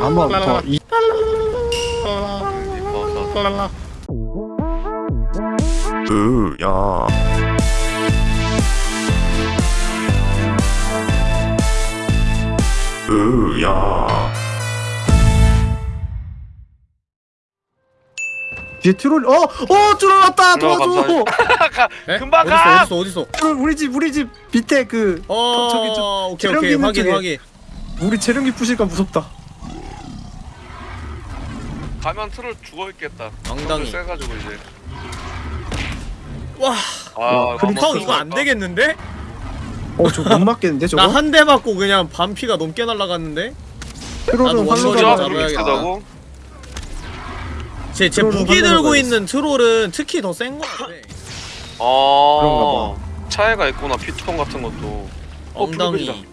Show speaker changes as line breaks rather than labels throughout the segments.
한번 더 이. 으야. 으야. 뒤에 트롤 어! 어! 트롤 왔다! 도와줘!
에?
금방
어딨어
가!
어딨어 어딨어
트롤 우리 집 우리 집 밑에 그
어
저기 저
오케이 오케이
있는
확인
쪽에.
확인
우리 재련기 부실까 무섭다
가면 트롤 죽어있겠다.
엉덩이.
세가지고 이제.
와
아, 한번
형 이거 안
들어갈까?
되겠는데?
어저 못 맞겠는데 저거?
나 한 대 맞고 그냥 반피가 넘게 날아갔는데?
트롤은
진짜
잡아야겠다. 제, 제 무기 들고. 있는 트롤은 특히 더 센 거 같아
아 차이가 있구나 피통 같은 것도. 어,
엉덩이.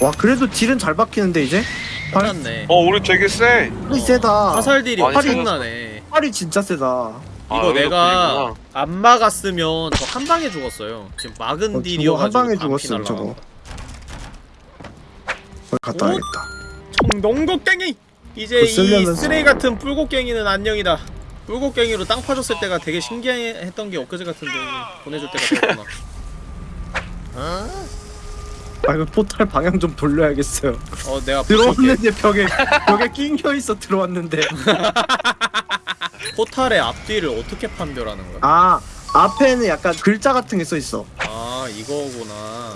와 그래도 딜은 잘 박히는데 이제? 팔-
끝났네
어 우리 되게 세.
팔이 세다
화살 딜이 엄청나네
팔이 진짜 세다
아,
이거
여기도
내가
그리구나.
안 막았으면 저 한 방에 죽었어요 지금 막은
어,
딜이어가지고
저거 한 방에 죽었음 저거
갔다 오?
와야겠다
청동곡갱이 이제 이. 쓰레기 같은 뿔곡갱이는 안녕이다. 뿔곡갱이로 땅 파줬을 때가 되게 신기했던 게 엊그제 같은데 보내줄 때가 됐구나.
아 이거 포탈 방향 좀 돌려야겠어요.
어 내가.
들어왔는데 벽에 벽에 낑겨있어 들어왔는데.
포탈의 앞뒤를 어떻게 판별하는 거야?
아 앞에는 약간 글자 같은 게 써있어.
아 이거구나.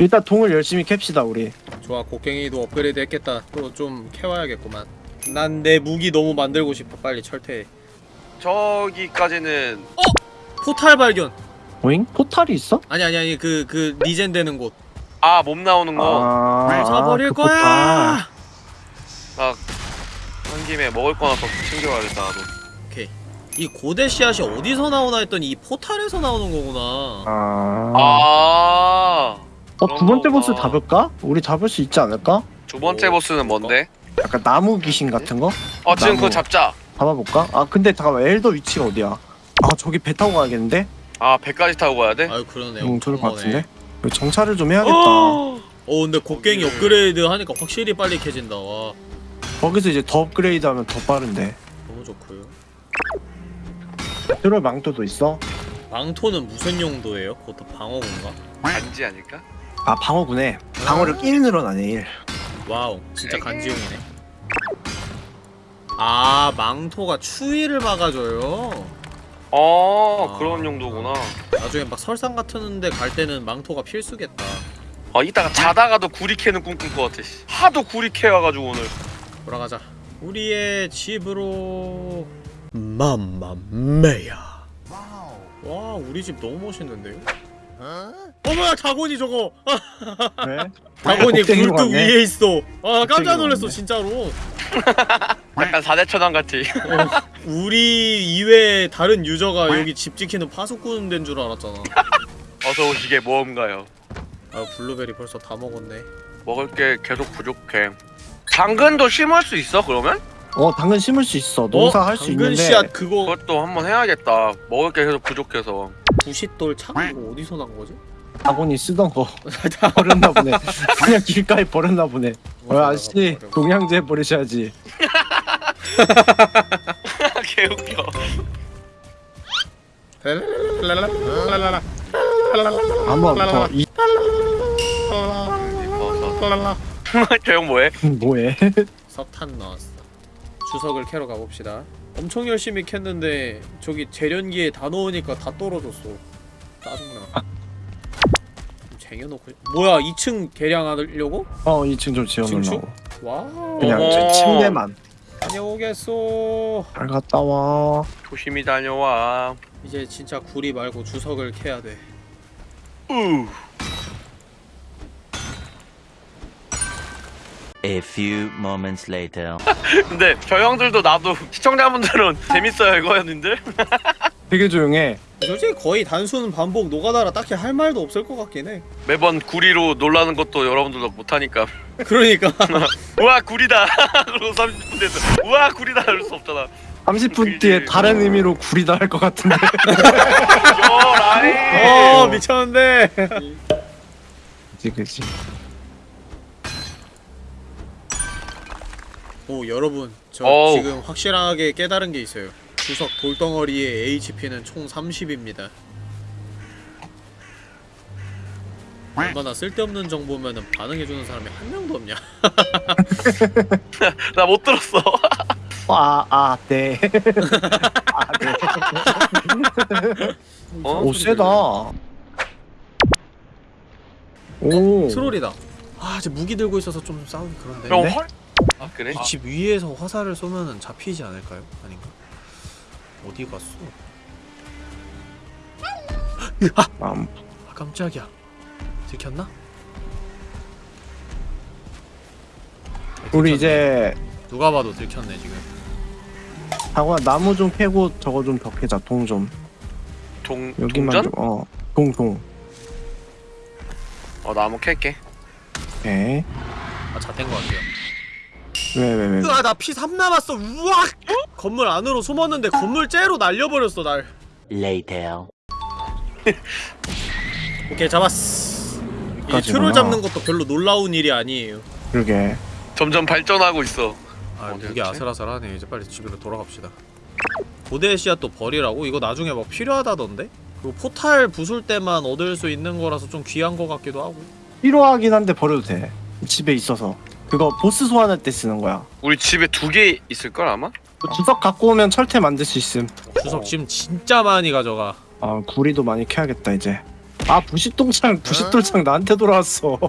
일단 동을 열심히 캡시다 우리.
좋아 곡괭이도 업그레이드 했겠다. 또 좀 캐와야겠구만 난 내 무기 너무 만들고 싶어 빨리 철퇴해
저기까지는
포탈 발견
오잉? 포탈이 있어?
아니 아니 아니 그 그 regen 되는 곳
아 mob 나오는 거.
아,
잡아버릴
그
거야
한 김에 먹을 거나 더 챙겨가야겠다 나도.
오케이 이 고대 씨앗이 어디서 나오나 했더니 이 포탈에서 나오는 거구나
아...
아.
어, 두 번째 보스. 잡을까? 우리 잡을 수 있지 않을까?
두 번째
오,
보스는 뭔데?
약간 나무 귀신 같은 거?
어 지금
나무.
그거 잡자.
잡아볼까? 아 근데 잠깐만 엘더 위치가 어디야? 아 저기 배 타고 가야겠는데?
아 배까지 타고 가야 돼?
아유 그러네
응 좋을
엄청
것. 같은데? 정찰을 좀 해야겠다
어!
어 근데 곡괭이 업그레이드 하니까 확실히 빨리 캐진다 와
거기서 이제 더 업그레이드 하면 더 빠른데
너무 좋고요
트롤 망토도 있어?
망토는 무슨 용도예요? 그것도 방어군가?
반지 아닐까?
아 방어구네 방어력 1 늘어나네 1
wow 진짜 간지용이네 아 망토가 추위를 막아줘요
어
아.
그런 용도구나.
나중에 막 설상 같은데 갈 때는 망토가 필수겠다
아 이따가 자다가도 구리 캐는 꿈 꿀 것 같아. 씨. 하도 구리 캐 와가지고 오늘.
돌아가자 우리의 집으로 맘마메야 와 우리 집 너무 멋있는데요? 어머야 다곤이 저거 아,
왜?
다곤이 굴뚝. 위에 있어 아 깜짝 놀랐어. 진짜로
약간 사대천왕 같이.
어, 우리 이외에 다른 유저가 여기 집 지키는 파수꾼 된 줄 알았잖아
어서 오시게 모험가요.
아 블루베리 벌써 다 먹었네
먹을 게 계속 부족해. 당근도 심을 수 있어 그러면?
어 당근 심을 수 있어 농사
어?
할수 있는데
씨앗 그거
그것도 한번 해야겠다. 먹을 게 계속 부족해서.
부싯돌 창 이거 어디서 난 거지?
다곤이 쓰던 거 버렸나 보네 그냥 길가에 버렸나 보네 어 아저씨 동양제 버리셔야지
개웃겨.
한번 더 이...
저 형 뭐해?
뭐해?
석탄 나왔어 주석을 캐러 가봅시다 엄청 열심히 캤는데 저기 재련기에 다 넣으니까 다 떨어졌어 짜증나 좀 쟁여놓고 뭐야 2층 개량하려고?
어 2층 좀? 지어놓으려고
wow
그냥 침대만
다녀오겠소
잘 갔다 와
조심히 다녀와.
이제 진짜 구리 말고 주석을 캐야 돼
우.
A few moments later.
근데 저 형들도 나도 시청자분들은 재밌어요 이거였는데?
되게 조용해.
솔직히 거의 단순 반복 노가다라 딱히 할 말도 없을 것 같긴 해.
매번 구리로 놀라는 것도 여러분들도 못하니까.
그러니까.
우와 구리다. 그리고 30분 돼서 우와 구리다 이럴 수 없잖아.
30분 뒤에 다른 의미로 구리다 할 것 같은데.
어 미쳤는데.
그치 그치
오 여러분. 저
어우.
지금 확실하게 깨달은 게 있어요 주석 돌덩어리의 HP는 총 30입니다 얼마나 쓸데없는 정보면은 반응해주는 사람이 한 명도 없냐
나 못 들었어.
아 아 네 아 네
어?
오 세다 오
트롤이다 아 이제 무기 들고 있어서 좀 싸우기 그런데
형
네?
헐? 아 그래?
이 집 위에서 화살을 쏘면은 잡히지 않을까요? 아닌가? 어디 갔어?
음,
아 깜짝이야. 들켰나?
우리 이제
누가 봐도 들켰네 지금.
장화 나무 좀 캐고 저거 좀더 캐자 동 좀.
동
여기만
동전?
좀 어 동동.
어 나무 캘게.
오케이
아 잣된 거 같아요.
왜왜왜?
으아 나피 3 남았어. 우악 건물 안으로 숨었는데 건물 째로 날려버렸어 날
Later.
오케이 잡았어
여기까지구나.
트롤 잡는 것도 별로 놀라운 일이 아니에요
그러게
점점 발전하고 있어.
아
갔지?
아슬아슬하네 이제 빨리 집으로 돌아갑시다 고대 씨앗 또 버리라고? 이거 나중에 막 필요하다던데? 그리고 포탈 부술 때만 얻을 수 있는 거라서 좀 귀한 거 같기도 하고
필요하긴 한데 버려도 돼 집에 있어서 그거 보스 소환할 때 쓰는 거야
우리 집에 두 개 있을 걸 아마?
그 주석 갖고 오면 철퇴 만들 수 있음.
주석 지금 진짜 많이 가져가.
아 구리도 많이 캐야겠다 이제. 아 부싯동창 부싯돌창 나한테 돌아왔어.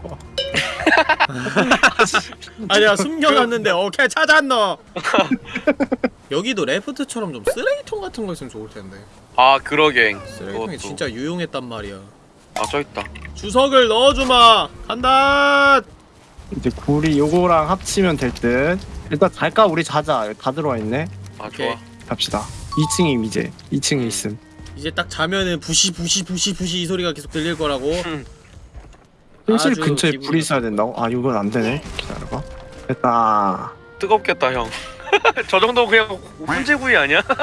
아니야 숨겨놨는데 오케이 찾았노. 여기도 레프트처럼 좀 쓰레기통 같은 거 있으면 좋을 텐데.
아 그러게.
쓰레기통이
그것도.
진짜 유용했단 말이야.
아 저 있다.
주석을 넣어주마! 간다!
이제 구리 요거랑 합치면 될듯 일단 갈까? 우리 자자. 다 들어와 있네.
아
오케이.
좋아.
갑시다. 2층임 이제. 2층에 있음.
이제 딱 자면은 부시 부시 부시 부시 이 소리가 계속 들릴 거라고.
현실
아주
근처에
기분이
불이 있어야 된다고? 아 이건 안 되네. 기다려봐. 됐다.
뜨겁겠다 형. 저 정도 그냥 훈제구이 아니야?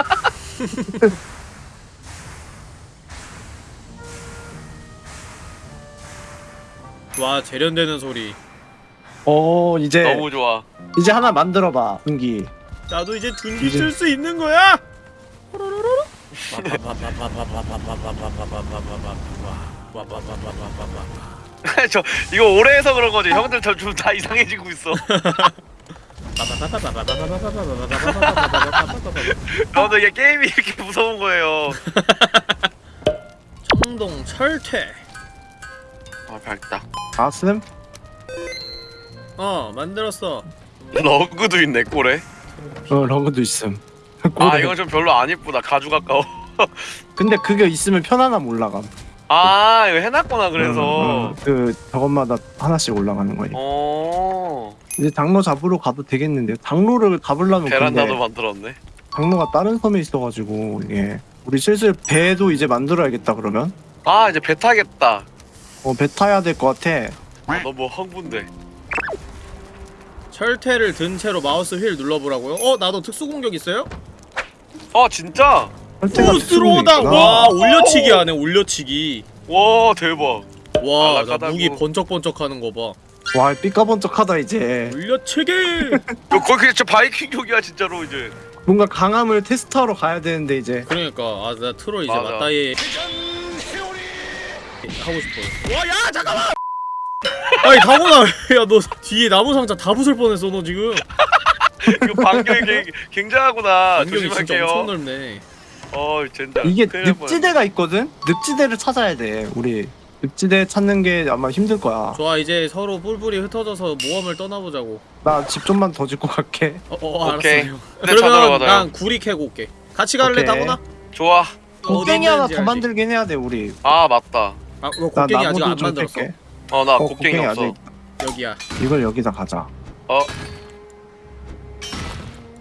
와 재련되는 소리
어 이제
너무 좋아.
이제 하나 만들어봐 분기
나도 이제 둔기
이제-
쓸 수 있는 거야
저 이거 오래 해서 그런 거지. 형들 저다 이상해지고 있어. 저도 이게 게임이 이렇게 무서운 거예요.
청동 철퇴
아 밝다.
가슴?
어 만들었어
러그도 있네 꼴에.
어 러그도 있음
아. 이건 좀 별로 안 이쁘다. 가죽 가까워.
근데 그게 있으면 편안함 올라감
아 이거 해놨구나 그래서.
음, 음, 그 저것마다 하나씩 올라가는 거니
어.
이제 장로 잡으러 가도 되겠는데요 장로를 잡으려면
베란다도 만들었네.
장로가 다른 섬에 있어가지고 이게 우리 슬슬 배도 이제 만들어야겠다 그러면
아 이제 배 타겠다.
어배 타야 될 것 같아
아, 너무 흥분돼.
철퇴를 든 채로 마우스 휠 눌러보라고요? 어 나도 특수 공격 있어요?
아 진짜?
특수공격이구나.
와 올려치기 하네 올려치기
와 대박.
와나
아락하다고.
무기 번쩍번쩍 하는 거봐
와 삐까번쩍하다 이제
올려치기
거의 그냥 진짜 바이킹족이야 진짜로 이제.
뭔가 강함을 테스트하러 가야 되는데 이제
그러니까 아나 트롤 이제
맞아.
맞다이 하고 싶어 와야 잠깐만 아니 다문아 야너 뒤에 나무 상자 다 부술 뻔했어 너 지금
이거 반경이 굉- 굉장하구나.
안경이 진짜
조심할게요.
엄청 넓네
어 진짜.
이게
큰일 날 뻔했네.
늪지대가 있거든? 늪지대를 찾아야 돼 우리 늪지대 찾는 게 아마 힘들 거야
좋아 이제 서로 뿔뿔이 흩어져서 모험을 떠나보자고
나 집 좀만 더 짓고 갈게
어, 어
오케이.
알았어요
근데 찾으러
그러면
가자요.
난 구리 캐고 올게 같이 갈래
오케이.
다문아?
좋아.
곡괭이 하나 더 만들긴 해야 돼 우리
아 맞다.
아나
곡괭이 아직
나무도
안
좀
만들었어
캘게
어나
어,
곡괭이 없어.
아직
여기야
이걸 여기다 가자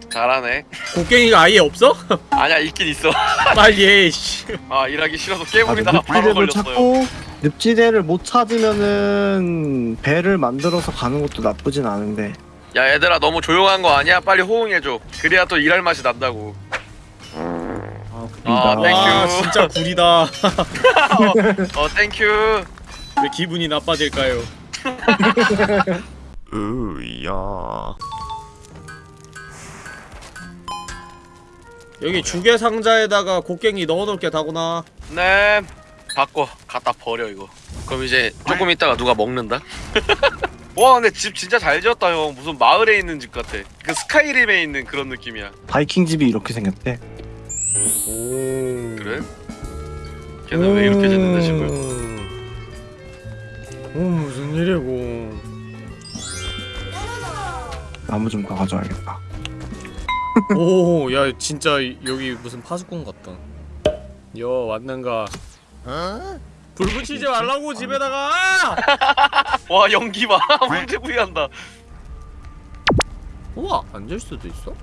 잘하네.
곡괭이가 아예 없어?
아니야 있긴 있어.
빨리 해 씨.
아 일하기 싫어서
아,
깨물이다가 바로
늪지대를
걸렸어요.
찾고 늪지대를 못 찾으면은 배를 만들어서 가는 것도 나쁘진 않은데
야 얘들아 너무 조용한 거 아니야? 빨리 호응해줘. 그래야 또 일할 맛이 난다고.
아
아, thank you.
와 진짜 구리다
어 thank you.
왜 기분이 나빠질까요?
으야.
여기 주개 상자에다가 곡괭이 넣어놓을게 다구나
네 바꿔 갖다 버려 이거 그럼 이제 조금 있다가 누가 먹는다? 와 근데 집 진짜 잘 지었다 형 무슨 마을에 있는 집 같아 그 스카이림에 있는 그런 느낌이야
바이킹 집이 이렇게 생겼대.
오
그래? 걔는 왜 이렇게 짓는데 집을
오 무슨 일이고.
나무 좀 더 가져와야겠다.
오 야 진짜 여기 무슨 파수꾼 같다. 여 왔는가? 불 붙이지 말라고 집에다가!
와 연기 봐. 문제 부위한다.
우와 앉을 수도 있어?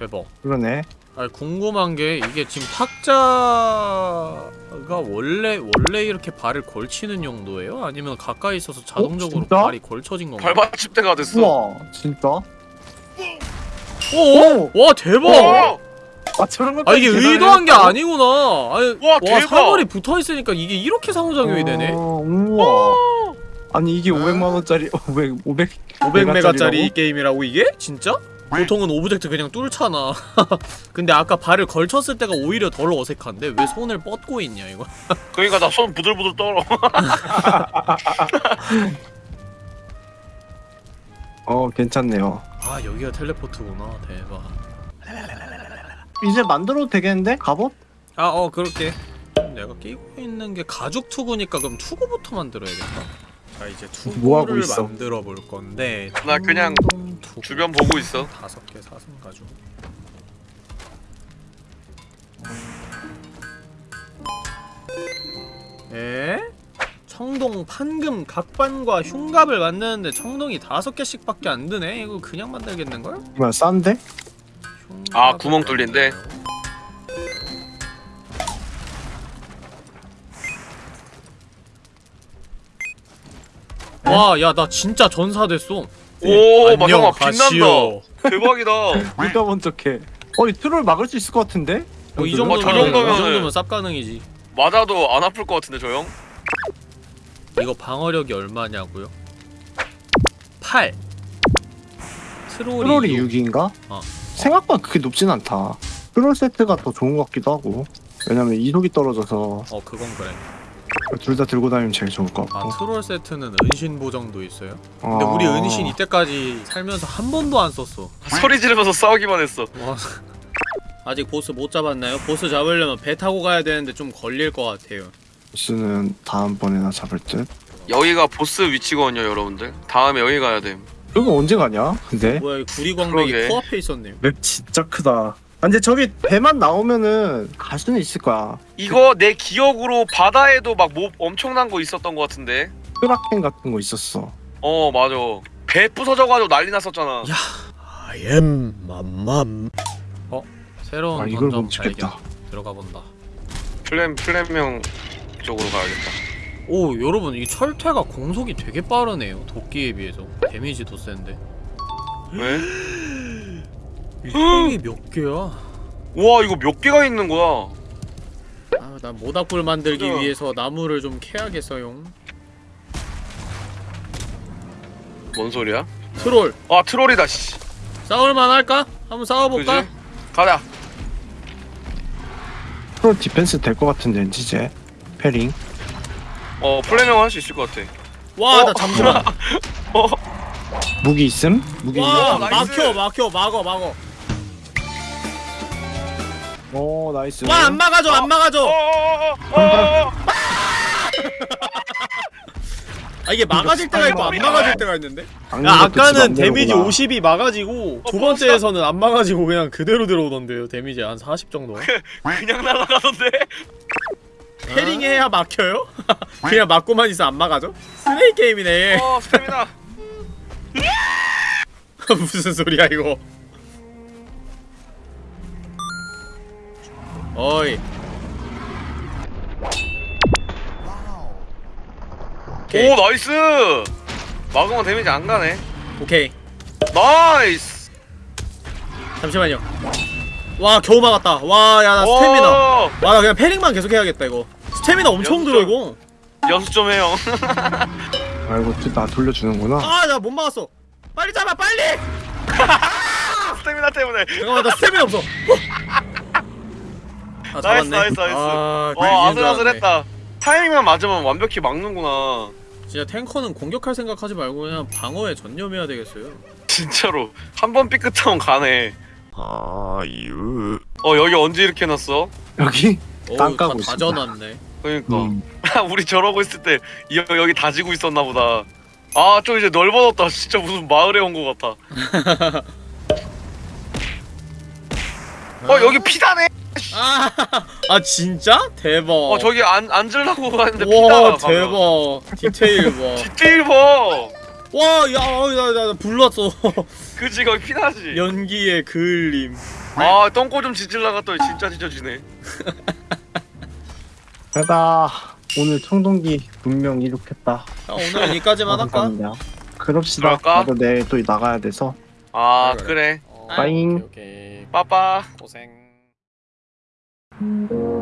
대박.
그러네.
아니 궁금한 게 이게 지금 탁자가 원래 원래 이렇게 발을 걸치는 용도예요? 아니면 가까이 있어서 자동적으로
진짜?
발이 걸쳐진 건가?
발받침대가 됐어
우와 진짜?
오! 와 대박!
와!
아 저런 것
아 이게 의도한 게 아니구나. 아니,
와, 대박!
사거리 붙어 있으니까 이게 이렇게 상호작용이 되네.
우와. 아니 이게 500만 원짜리 500 500
500 메가짜리 게임이라고 이게? 진짜? 보통은 object 그냥 뚫잖아. 근데 아까 발을 걸쳤을 때가 오히려 덜 어색한데 왜 손을 뻗고 있냐 이거?
그러니까 나 손 부들부들 떨어
어 괜찮네요.
아 여기가 텔레포트구나. 대박.
이제 만들어도 되겠는데? 갑옷?
아 어 그렇게. 내가 끼고 있는 게 가죽 투구니까 그럼 투구부터 만들어야겠다. 자 이제
뭐 하고
투구를
있어?
만들어 볼 건데.
나 그냥
투구.
주변 보고 있어
다섯 개 사슴 가죽. 에? 청동 판금 각반과 흉갑을 만드는데 청동이 다섯 개씩밖에 안 드네. 이거 그냥 만들겠는 걸?
뭐야 싼데?
아, 구멍 뚫린데?
와, 야, 나 진짜 전사 됐어.
오
안녕,
마성아 빛난다
가시오.
대박이다
누가 먼저 캐? 어이 트롤 막을 수 있을 것 같은데?
어, 이
어,
정도면 저이
정도면은-
정도면 쌉 가능이지.
맞아도 안 아플 것 같은데 저 형?
이거 방어력이 얼마냐고요? 8. 트롤이,
트롤이
육.
6인가?
어.
생각보다 그렇게 높진 않다. 트롤 세트가 더 좋은 것 같기도 하고. 왜냐면 이속이 떨어져서
어, 그건 그래.
둘 다 들고 다니면 제일 좋을 것
아,
같고.
트롤 세트는 은신 보정도 있어요? 근데
아.
우리 은신 이때까지 살면서 한 번도 안 썼어.
소리 지르면서 싸우기만 했어
와. 아직 보스 못 잡았나요? 보스 잡으려면 배 타고 가야 되는데 좀 걸릴 것 같아요.
보스는 다음번에나 잡을 듯.
여기가 보스 위치거든요 여러분들 다음에 여기 가야 돼
여기 언제 가냐? 근데
뭐야, 이 구리광맥이. 코앞에 있었네요.
맵 진짜 크다. 아, 근데 저기 배만 나오면은 갈 수는 있을 거야.
이거 내 기억으로 바다에도 막 뭐 엄청난 거 있었던 것 같은데
크라켄 같은 거 있었어.
어 맞아 배 부서져가지고 난리 났었잖아
야. I am 맘맘. 어? 새로운
아 이걸
던전. 발견. 들어가 본다.
플랜 플랜명 쪽으로 가야겠다
오, 여러분 이 철퇴가 공속이 되게 빠르네요. 도끼에 비해서. 데미지도 센데.
왜?
이 총이 몇 개야?
와 이거 몇 개가 있는 거야
아, 난 모닥불 만들기
그죠.
위해서 나무를 좀 캐야겠어요.
뭔 소리야?
트롤
아 트롤이다 씨
싸울만 할까? 한번 싸워볼까?
가자
트롤 디펜스 될 것 같은데 이제 패링.
어 플랜명 할수 있을 것 같아
와,
어.
나 잠시만.
무기 있음? 무기
와,
있음?
나이스.
막혀, 막혀, 막어, 막어.
오 나이스.
와, 안 막아줘, 안 막아줘.
어어어어어
아 이게 막아질 때가 있고 안 막아질 때가 있는데? 야 아까는 데미지
되는구나.
50이 막아지고 두 번째에서는 안 막아지고 그냥 그대로 들어오던데요 데미지 한 40 정도
그냥 날아가던데?
패링해야 막혀요? 그냥 막고만 있어 안 막아져? 쓰레기 게임이네
어 스태미나
무슨 소리야 이거 어이. 오케이.
오 nice! 막으면 데미지 안 가네.
오케이.
nice!
잠시만요. 와 겨우 막았다. 와 야 나 스태미나.
오,
와 나 그냥 parrying만 계속 해야겠다 이거. 스태미나 엄청. 들어 이거.
연습 좀 해요.
아이고 나 돌려주는구나.
아 나 못 막았어. 빨리 잡아 빨리!
스태미나 때문에.
잠깐만 나 스태미나 없어 아
nice,
잡았네
nice, nice.
아,
와
이긴 줄 알았네.
아슬아슬했다 타이밍만 맞으면 완벽히 막는구나
진짜 탱커는 공격할 생각하지 말고 그냥 방어에 전념해야 되겠어요
진짜로 한 번 삐끗하면 가네
아유.
어 여기 언제 이렇게 해놨어?
여기
어우 땅다
까고 있습니다.
다져놨네
그러니까
음.
우리 저러고 있을 때 여, 여기 다지고 있었나 보다 아 좀 이제 넓어졌다 진짜 무슨 마을에 온 것 같아 어 여기 피다네
아, 아 진짜? 대박
어 저기 앉, 앉으려고 하는데 피다
와. 대박 디테일 봐
디테일 봐
와, 야, 어, 나, 불났어.
그지 거기 피나지
연기의 그을림.
아 똥꼬 좀 지질라 갔더니 진짜 지져지네
내가 오늘 청동기 분명 이룩했다
자, 오늘은 여기까지만 할까?
감사합니다 그럽시다? 나도 내일 또 나가야 돼서
아
그래,
그래
어,
빠잉.
오케이, 오케이.
빠빠
고생.
Mm-hmm.